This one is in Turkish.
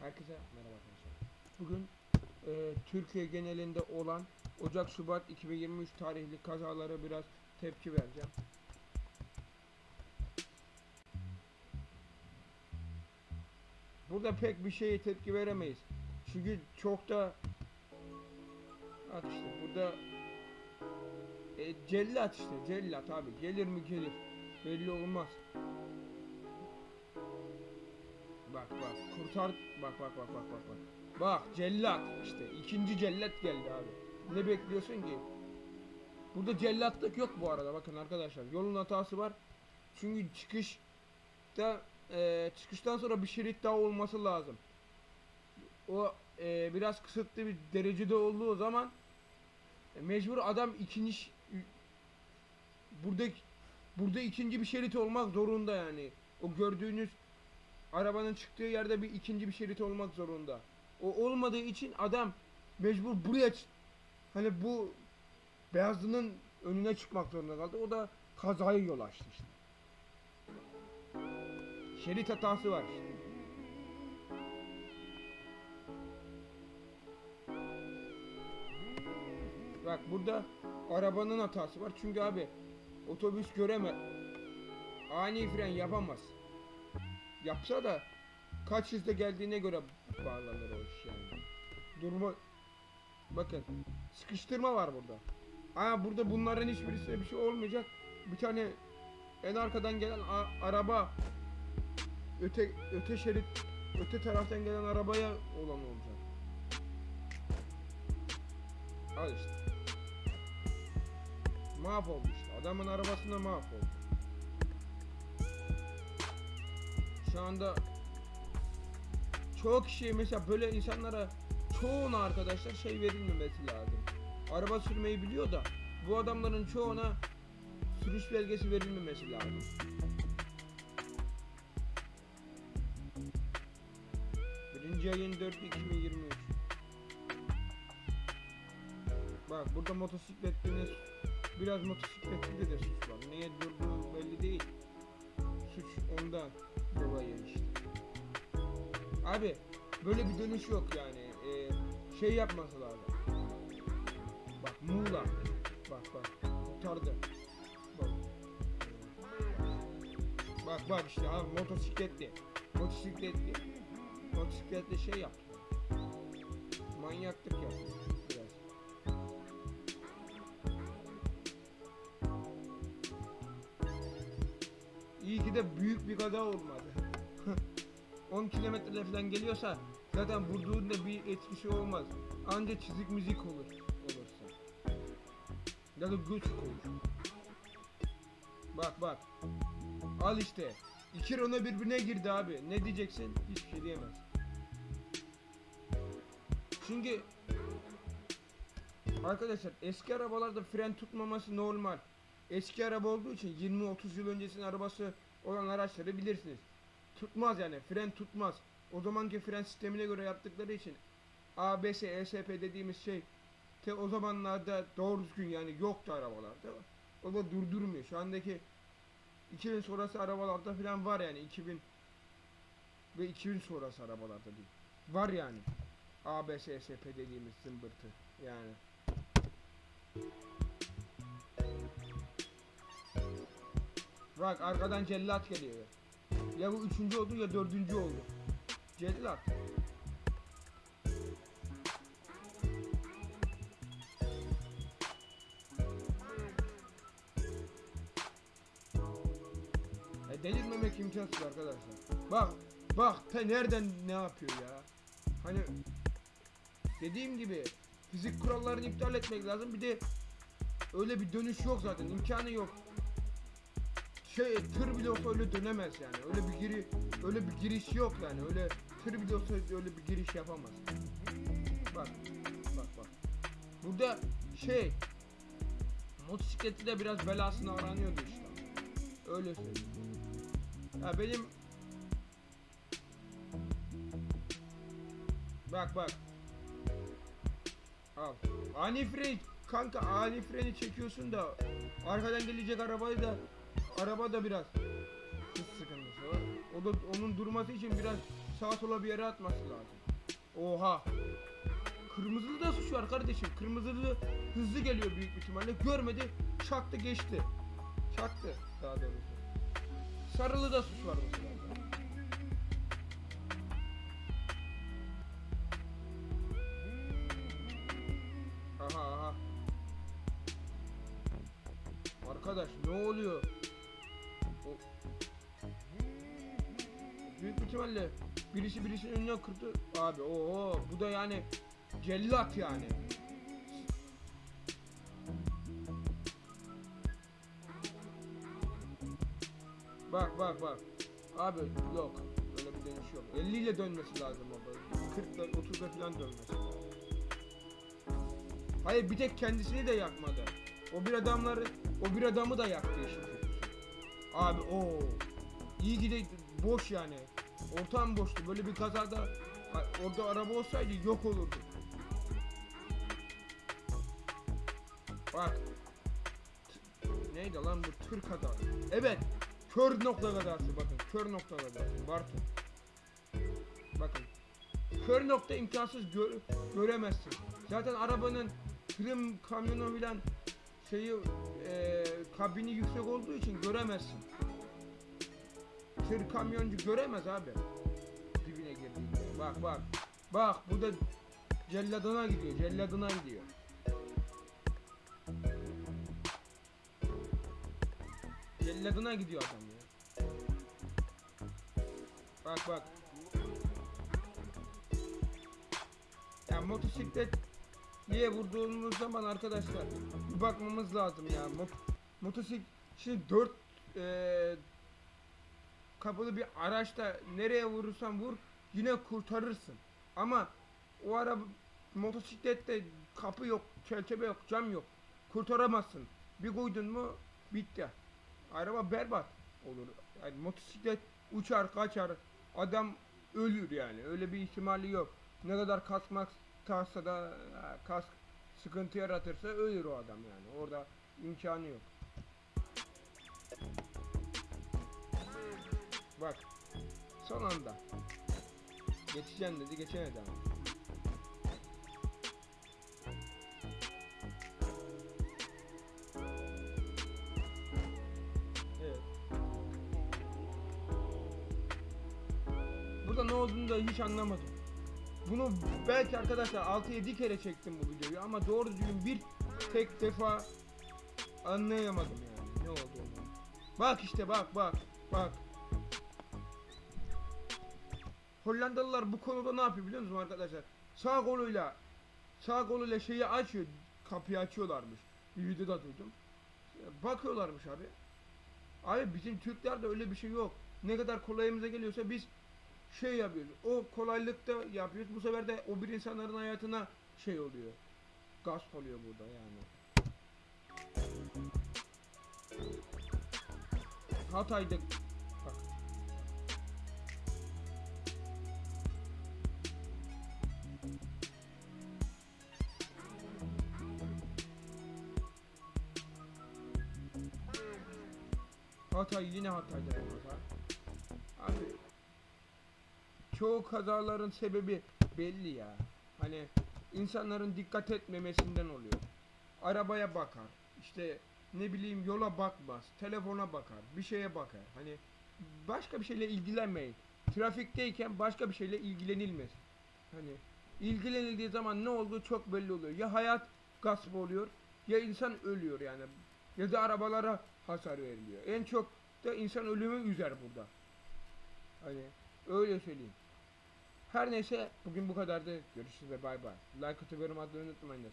Herkese merhaba arkadaşlar. Bugün e, Türkiye genelinde olan Ocak-Şubat 2023 tarihli kazalara biraz tepki vereceğim. Burada pek bir şeye tepki veremeyiz. Çünkü çok da Bak işte burada e, cellat işte cellat abi gelir mi gelir belli olmaz. Bak bak kurtar bak bak bak bak bak bak. Bak cellat işte ikinci cellat geldi abi. Ne bekliyorsun ki? Burada cellatlık yok bu arada bakın arkadaşlar. Yolun hatası var. Çünkü çıkışta e, çıkıştan sonra bir şerit daha olması lazım. O e, biraz kısıtlı bir derecede olduğu zaman e, mecbur adam ikinci burada burada ikinci bir şerit olmak zorunda yani. O gördüğünüz arabanın çıktığı yerde bir ikinci bir şerit olmak zorunda. O olmadığı için adam mecbur buraya hani bu beyazlının önüne çıkmak zorunda kaldı. O da kazaya yol açtı işte. Şerit hatası var işte. Bak burada arabanın hatası var. Çünkü abi otobüs göreme ani fren yapamaz. Yapsa da kaç hızda geldiğine göre bağlanır o iş yani. Durma bakın sıkıştırma var burada. Aa burada bunların hiçbirisine bir şey olmayacak. Bir tane en arkadan gelen araba öte öte şerit öte taraftan gelen arabaya olan olacak. Al işte. Mahvoldu işte. Adamın arabasında mahvoldu. Şu anda çoğu kişi mesela böyle insanlara çoğuna arkadaşlar şey verilmemesi lazım. Araba sürmeyi biliyor da bu adamların çoğuna sürüş belgesi verilmemesi lazım. Birinci ayın 4 2023 Bak burada motosikletli biraz motosikletli de suç var. Neye durduğu belli değil. Suç ondan dolayı işte. Abi böyle bir dönüş yok yani. Ee, şey yapması lazım. Bak Muğla. Bak bak. Kurtardı. Bak. Bak bak işte abi motosikletli. Motosikletli. Motosikletli şey yaptı. Manyaklık yaptı biraz. İyi ki de büyük bir kaza olmadı. 10 kilometrede falan geliyorsa zaten vurduğunda bir etkisi olmaz. Anca çizik müzik olur olursa. Ya da güç olur. Bak bak. Al işte. İki Renault birbirine girdi abi. Ne diyeceksin? Hiçbir şey diyemez. Çünkü Arkadaşlar eski arabalarda fren tutmaması normal. Eski araba olduğu için 20-30 yıl öncesinin arabası olan araçları bilirsiniz. Tutmaz yani fren tutmaz. O zamanki fren sistemine göre yaptıkları için ABS, ESP dediğimiz şey te o zamanlarda doğru düzgün yani yoktu arabalarda. O da durdurmuyor. Şu andaki 2000 sonrası arabalarda falan var yani 2000 ve 2000 sonrası arabalarda değil. Var yani. ABS, ESP dediğimiz zımbırtı yani. Bak arkadan cellat geliyor. Ya bu üçüncü oldu ya dördüncü oldu. Cellat. E delirmemek imkansız arkadaşlar. Bak, bak te nereden ne yapıyor ya? Hani dediğim gibi fizik kurallarını iptal etmek lazım. Bir de öyle bir dönüş yok zaten. imkanı yok. Şey tır bile olsa öyle dönemez yani. Öyle bir giri öyle bir giriş yok yani. Öyle tır bile olsa öyle bir giriş yapamaz. Bak. Bak bak. Burada şey motosikleti de biraz belasını aranıyordu işte. Öyle söyleyeyim. Ya benim Bak bak. Al. Ani fren kanka ani freni çekiyorsun da arkadan gelecek arabayı da araba da biraz hız sıkıntısı var. O da onun durması için biraz sağa sola bir yere atması lazım. Oha. Kırmızılı da suç var kardeşim. Kırmızılı hızlı geliyor büyük ihtimalle. Görmedi. Çaktı geçti. Çaktı daha doğrusu. Sarılı da suç var mesela. Aha aha. Arkadaş ne oluyor? İhtimalle birisi birisinin önüne kırdı. Abi o bu da yani cellat yani. Bak bak bak. Abi yok. Öyle bir dönüş yok. 50 ile dönmesi lazım böyle. 40 ile 30 ile falan dönmesi lazım. Hayır bir tek kendisini de yakmadı. O bir adamları, o bir adamı da yaktı işin. Abi o iyi gide boş yani. Ortam boştu. Böyle bir kazada orada araba olsaydı yok olurdu. Bak. Neydi lan bu tır kazası? Evet. Kör nokta kazası bakın. Kör nokta kazası. Bartu. Bakın. Kör nokta imkansız gör, göremezsin. Zaten arabanın tırın kamyonu bilen şeyi e, kabini yüksek olduğu için göremezsin. Tır kamyoncu göremez abi. Dibine girdiğinde. Bak bak. Bak bu da celladına gidiyor. Celladına gidiyor. Celladına gidiyor adam ya. Bak bak. Ya motosiklet niye vurduğumuz zaman arkadaşlar bakmamız lazım ya. Mot motosiklet şimdi 4 eee kapılı bir araçta nereye vurursan vur yine kurtarırsın. Ama o araba motosiklette kapı yok, çerçeve yok, cam yok. Kurtaramazsın. Bir koydun mu bitti. Araba berbat olur. Yani motosiklet uçar kaçar. Adam ölür yani. Öyle bir ihtimali yok. Ne kadar kasmak tahsa da kask sıkıntı yaratırsa ölür o adam yani. Orada imkanı yok. Bak. Son anda. Geçeceğim dedi geçemedi ama. Evet. Burada ne olduğunu da hiç anlamadım. Bunu belki arkadaşlar 6-7 kere çektim bu videoyu ama doğru düzgün bir tek defa anlayamadım yani ne olduğunu. Bak işte bak bak bak. Hollandalılar bu konuda ne yapıyor biliyor musunuz arkadaşlar? Sağ koluyla sağ koluyla şeyi açıyor, kapıyı açıyorlarmış. Bir videoda duydum. Bakıyorlarmış abi. Abi bizim Türklerde öyle bir şey yok. Ne kadar kolayımıza geliyorsa biz şey yapıyoruz. O kolaylıkta yapıyoruz. Bu sefer de o bir insanların hayatına şey oluyor. Gasp oluyor burada yani. Hatay'da Hatay yine Hatay'da bu. Abi çoğu kazaların sebebi belli ya. Hani insanların dikkat etmemesinden oluyor. Arabaya bakar. İşte ne bileyim yola bakmaz. Telefona bakar. Bir şeye bakar. Hani başka bir şeyle ilgilenmeyin. Trafikteyken başka bir şeyle ilgilenilmez. Hani ilgilenildiği zaman ne olduğu çok belli oluyor. Ya hayat gasp oluyor ya insan ölüyor yani. Ya da arabalara hasar veriliyor. En çok da insan ölümü üzer burada. Hani öyle söyleyeyim. Her neyse bugün bu kadardı. Görüşürüz ve bay bay. Like atıp yorum atmayı unutmayınız.